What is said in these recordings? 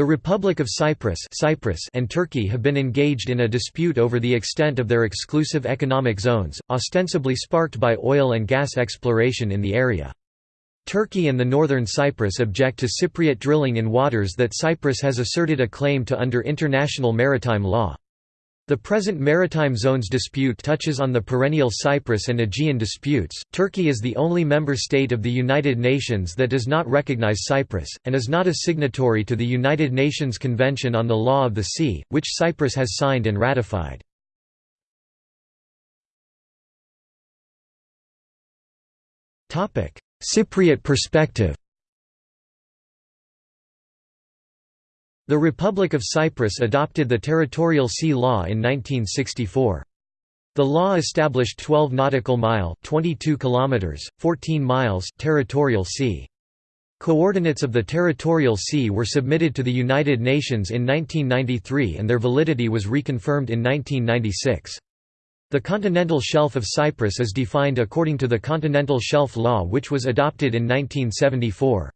The Republic of Cyprus, Cyprus and Turkey have been engaged in a dispute over the extent of their exclusive economic zones, ostensibly sparked by oil and gas exploration in the area. Turkey and the northern Cyprus object to Cypriot drilling in waters that Cyprus has asserted a claim to under international maritime law. The present maritime zones dispute touches on the perennial Cyprus and Aegean disputes. Turkey is the only member state of the United Nations that does not recognize Cyprus, and is not a signatory to the United Nations Convention on the Law of the Sea, which Cyprus has signed and ratified. Cypriot perspective The Republic of Cyprus adopted the Territorial Sea Law in 1964. The law established 12 nautical mile 22 kilometers, 14 miles territorial sea. Coordinates of the territorial sea were submitted to the United Nations in 1993 and their validity was reconfirmed in 1996. The continental shelf of Cyprus is defined according to the Continental Shelf Law which was adopted in 1974.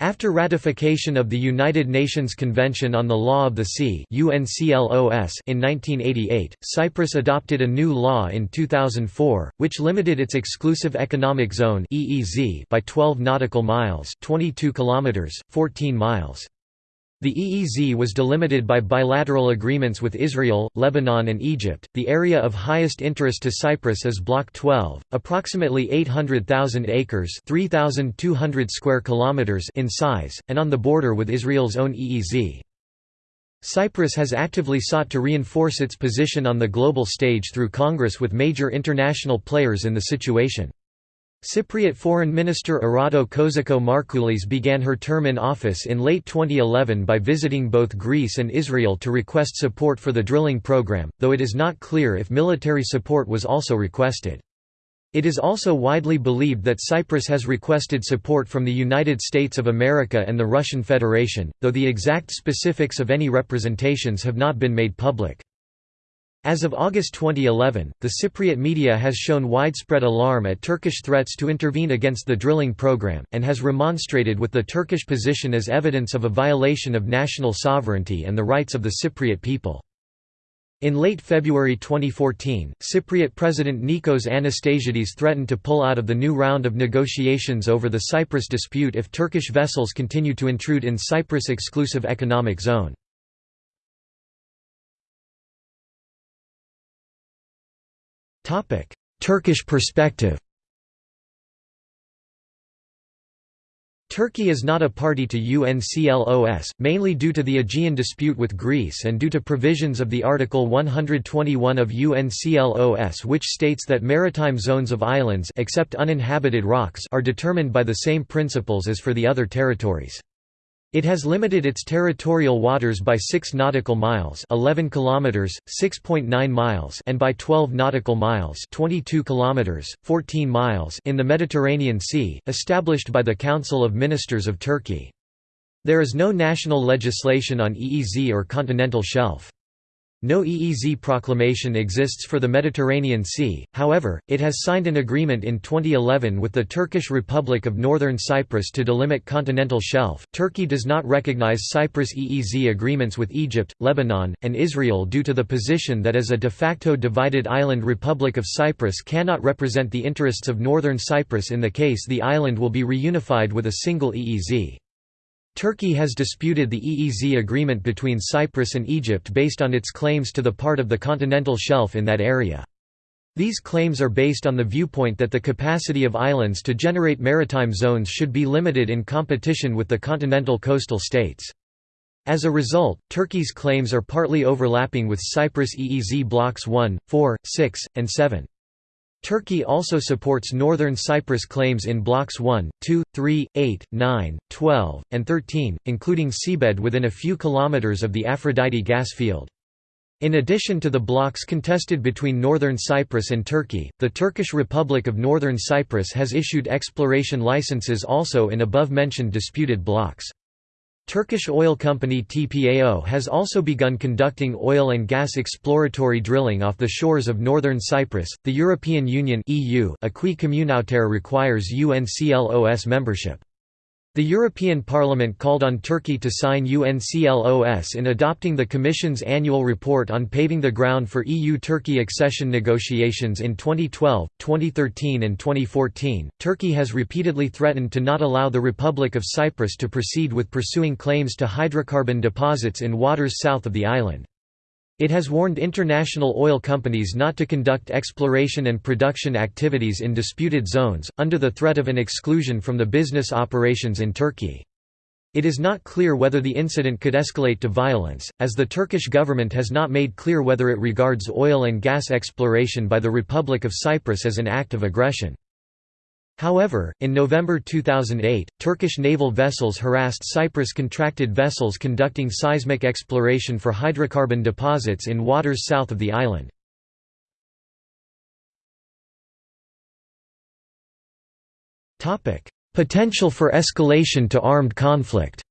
After ratification of the United Nations Convention on the Law of the Sea in 1988, Cyprus adopted a new law in 2004, which limited its exclusive economic zone by 12 nautical miles 22 kilometers, 14 miles. The EEZ was delimited by bilateral agreements with Israel, Lebanon and Egypt. The area of highest interest to Cyprus is Block 12, approximately 800,000 acres, 3,200 square kilometers in size, and on the border with Israel's own EEZ. Cyprus has actively sought to reinforce its position on the global stage through Congress with major international players in the situation. Cypriot Foreign Minister Erato Kozakou-Marcoullis began her term in office in late 2011 by visiting both Greece and Israel to request support for the drilling program, though it is not clear if military support was also requested. It is also widely believed that Cyprus has requested support from the United States of America and the Russian Federation, though the exact specifics of any representations have not been made public. As of August 2011, the Cypriot media has shown widespread alarm at Turkish threats to intervene against the drilling program, and has remonstrated with the Turkish position as evidence of a violation of national sovereignty and the rights of the Cypriot people. In late February 2014, Cypriot President Nikos Anastasiades threatened to pull out of the new round of negotiations over the Cyprus dispute if Turkish vessels continue to intrude in Cyprus' exclusive economic zone. Turkish perspective Turkey is not a party to UNCLOS, mainly due to the Aegean dispute with Greece and due to provisions of the Article 121 of UNCLOS which states that maritime zones of islands except uninhabited rocks are determined by the same principles as for the other territories. It has limited its territorial waters by 6 nautical miles, 11 kilometers, 6.9 miles, and by 12 nautical miles, 22 kilometers, 14 miles in the Mediterranean Sea, established by the Council of Ministers of Turkey. There is no national legislation on EEZ or continental shelf. No EEZ proclamation exists for the Mediterranean Sea, however, it has signed an agreement in 2011 with the Turkish Republic of Northern Cyprus to delimit continental shelf. Turkey does not recognize Cyprus EEZ agreements with Egypt, Lebanon, and Israel due to the position that as a de facto divided island Republic of Cyprus cannot represent the interests of Northern Cyprus in the case the island will be reunified with a single EEZ. Turkey has disputed the EEZ agreement between Cyprus and Egypt based on its claims to the part of the continental shelf in that area. These claims are based on the viewpoint that the capacity of islands to generate maritime zones should be limited in competition with the continental coastal states. As a result, Turkey's claims are partly overlapping with Cyprus EEZ blocks 1, 4, 6, and 7. Turkey also supports Northern Cyprus claims in blocks 1, 2, 3, 8, 9, 12, and 13, including seabed within a few kilometers of the Aphrodite gas field. In addition to the blocks contested between Northern Cyprus and Turkey, the Turkish Republic of Northern Cyprus has issued exploration licenses also in above-mentioned disputed blocks. Turkish oil company TPAO has also begun conducting oil and gas exploratory drilling off the shores of northern Cyprus. The European Union (EU) acquis communautaire requires UNCLOS membership. The European Parliament called on Turkey to sign UNCLOS in adopting the Commission's annual report on paving the ground for EU-Turkey accession negotiations in 2012, 2013 and 2014. Turkey has repeatedly threatened to not allow the Republic of Cyprus to proceed with pursuing claims to hydrocarbon deposits in waters south of the island. It has warned international oil companies not to conduct exploration and production activities in disputed zones, under the threat of an exclusion from the business operations in Turkey. It is not clear whether the incident could escalate to violence, as the Turkish government has not made clear whether it regards oil and gas exploration by the Republic of Cyprus as an act of aggression. However, in November 2008, Turkish naval vessels harassed Cyprus-contracted vessels conducting seismic exploration for hydrocarbon deposits in waters south of the island. Potential for escalation to armed conflict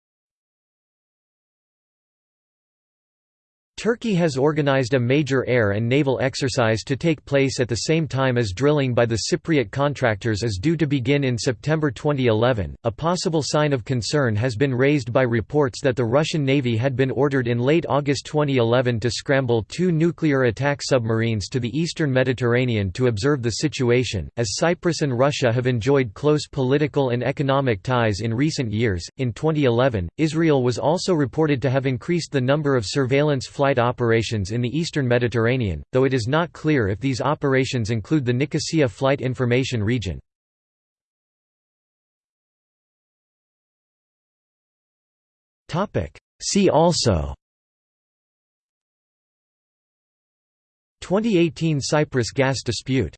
Turkey has organized a major air and naval exercise to take place at the same time as drilling by the Cypriot contractors is due to begin in September 2011. A possible sign of concern has been raised by reports that the Russian Navy had been ordered in late August 2011 to scramble two nuclear attack submarines to the eastern Mediterranean to observe the situation. As Cyprus and Russia have enjoyed close political and economic ties in recent years, in 2011, Israel was also reported to have increased the number of surveillance flights flight operations in the eastern Mediterranean, though it is not clear if these operations include the Nicosia Flight Information Region. See also 2018 Cyprus gas dispute